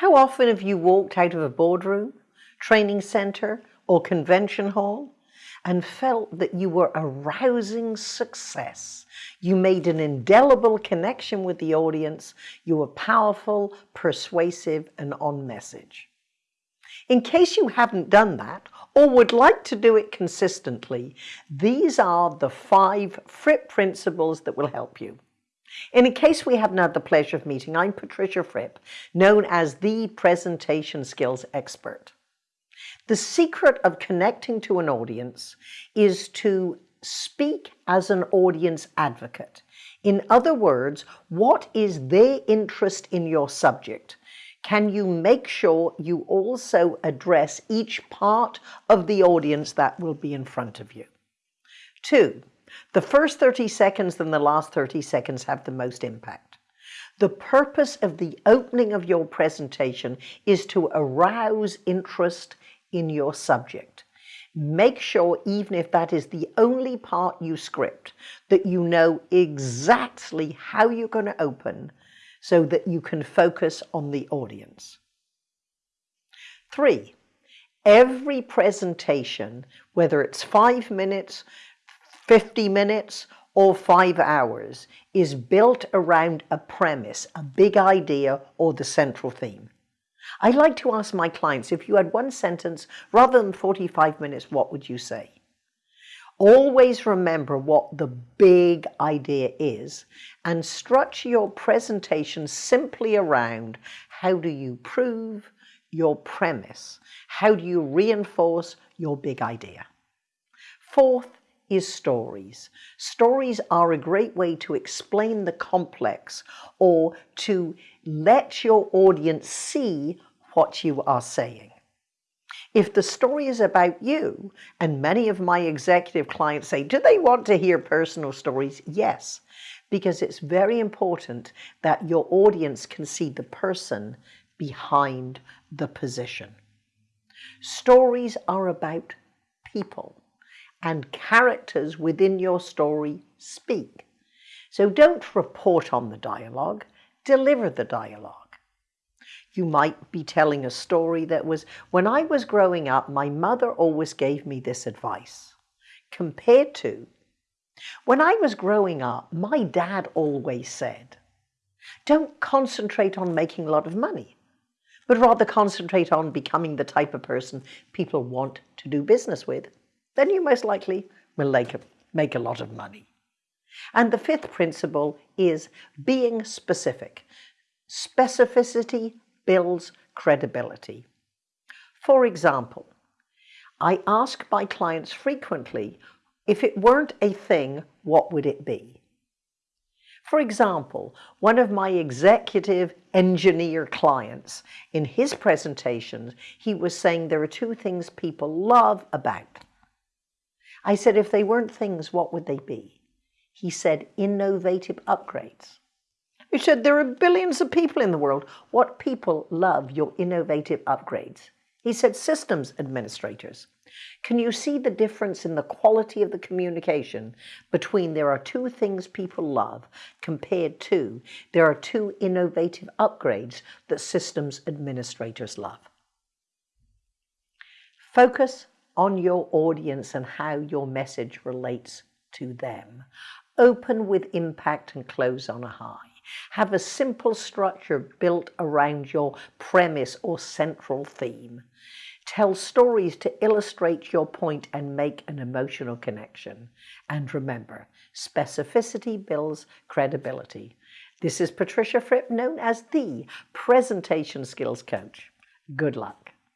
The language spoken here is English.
How often have you walked out of a boardroom, training center, or convention hall and felt that you were a rousing success? You made an indelible connection with the audience. You were powerful, persuasive, and on message. In case you haven't done that or would like to do it consistently, these are the five Fripp principles that will help you. In case we haven't had the pleasure of meeting, I'm Patricia Fripp, known as the presentation skills expert. The secret of connecting to an audience is to speak as an audience advocate. In other words, what is their interest in your subject? Can you make sure you also address each part of the audience that will be in front of you? Two, the first 30 seconds and the last 30 seconds have the most impact. The purpose of the opening of your presentation is to arouse interest in your subject. Make sure, even if that is the only part you script, that you know exactly how you're going to open so that you can focus on the audience. Three, every presentation, whether it's five minutes, 50 minutes or five hours is built around a premise, a big idea or the central theme. I like to ask my clients, if you had one sentence rather than 45 minutes, what would you say? Always remember what the big idea is and structure your presentation simply around how do you prove your premise? How do you reinforce your big idea? Fourth, is stories. Stories are a great way to explain the complex or to let your audience see what you are saying. If the story is about you, and many of my executive clients say, do they want to hear personal stories? Yes, because it's very important that your audience can see the person behind the position. Stories are about people and characters within your story speak. So don't report on the dialogue, deliver the dialogue. You might be telling a story that was, when I was growing up, my mother always gave me this advice. Compared to, when I was growing up, my dad always said, don't concentrate on making a lot of money, but rather concentrate on becoming the type of person people want to do business with then you most likely will make a, make a lot of money. And the fifth principle is being specific. Specificity builds credibility. For example, I ask my clients frequently, if it weren't a thing, what would it be? For example, one of my executive engineer clients, in his presentations, he was saying there are two things people love about I said, if they weren't things, what would they be? He said, innovative upgrades. He said, there are billions of people in the world. What people love your innovative upgrades? He said, systems administrators. Can you see the difference in the quality of the communication between there are two things people love compared to there are two innovative upgrades that systems administrators love? Focus on your audience and how your message relates to them. Open with impact and close on a high. Have a simple structure built around your premise or central theme. Tell stories to illustrate your point and make an emotional connection. And remember, specificity builds credibility. This is Patricia Fripp, known as the Presentation Skills Coach. Good luck.